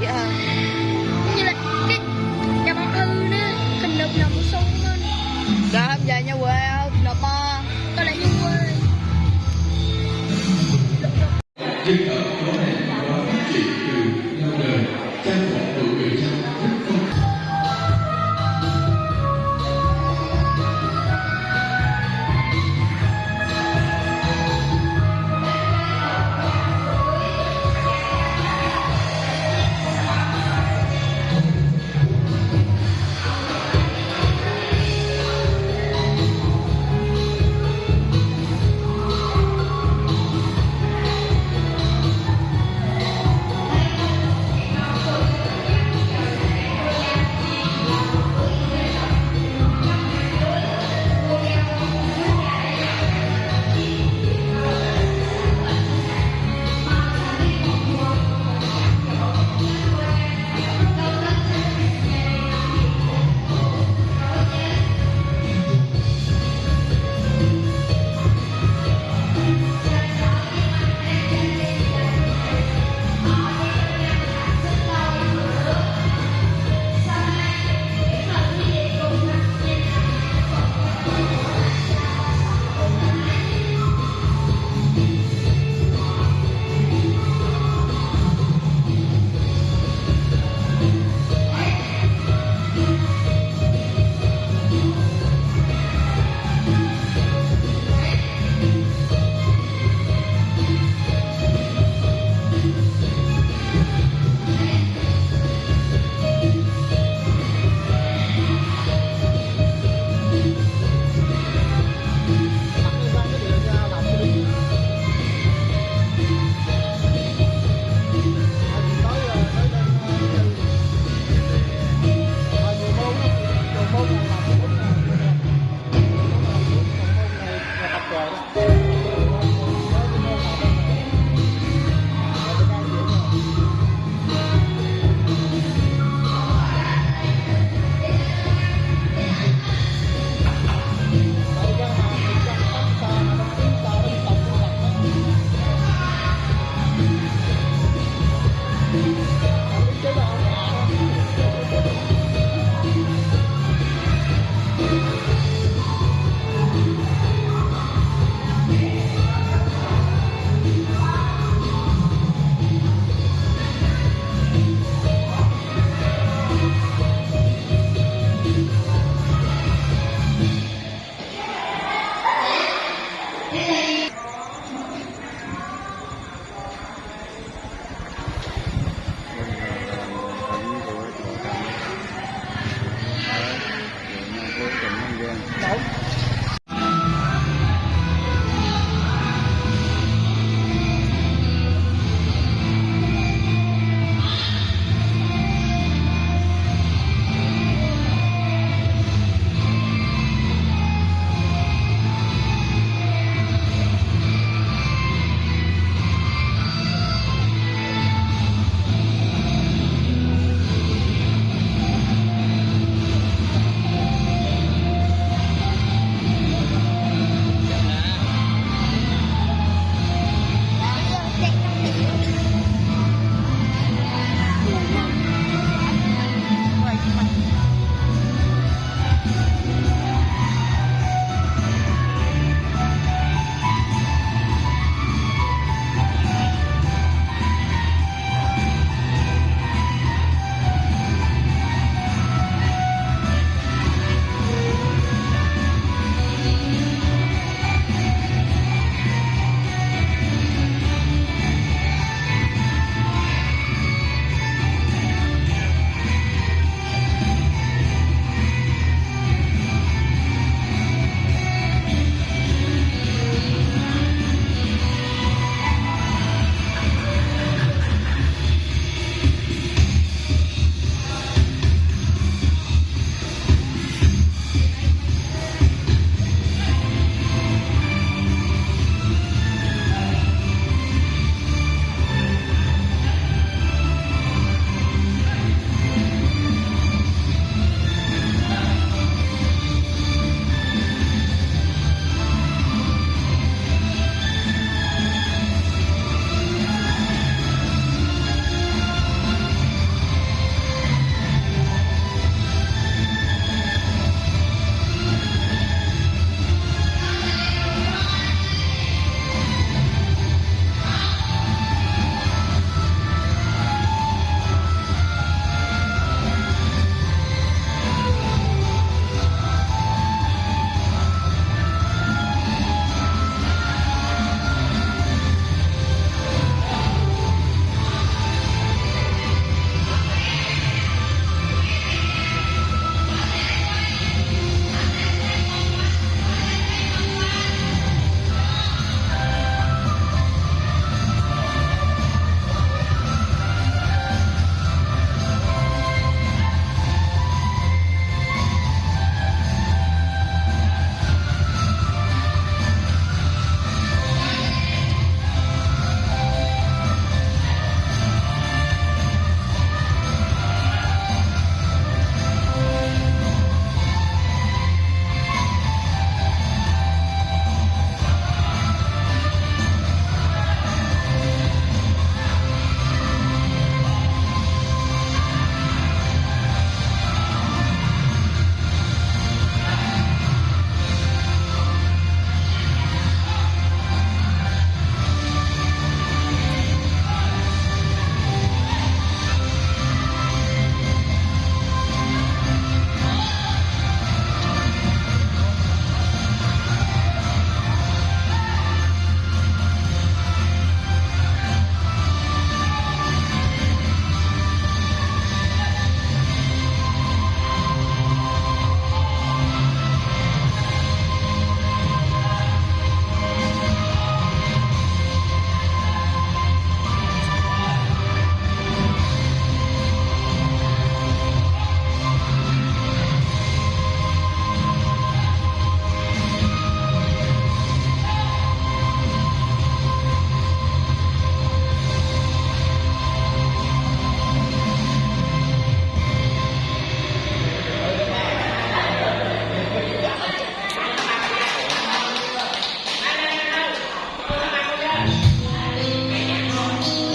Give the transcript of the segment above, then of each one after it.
yeah.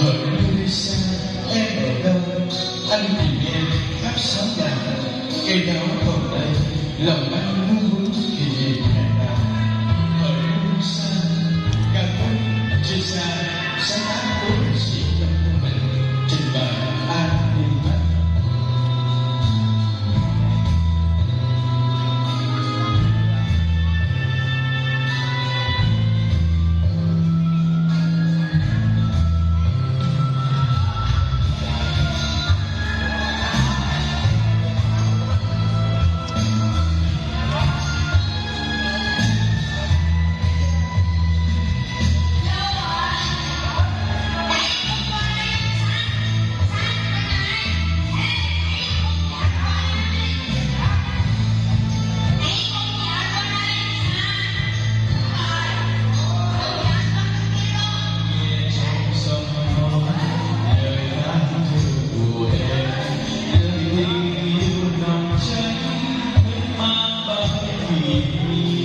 hỡi Teresa em ở đâu anh tìm em khắp xóm làng cây đáo phòng đây lòng 君に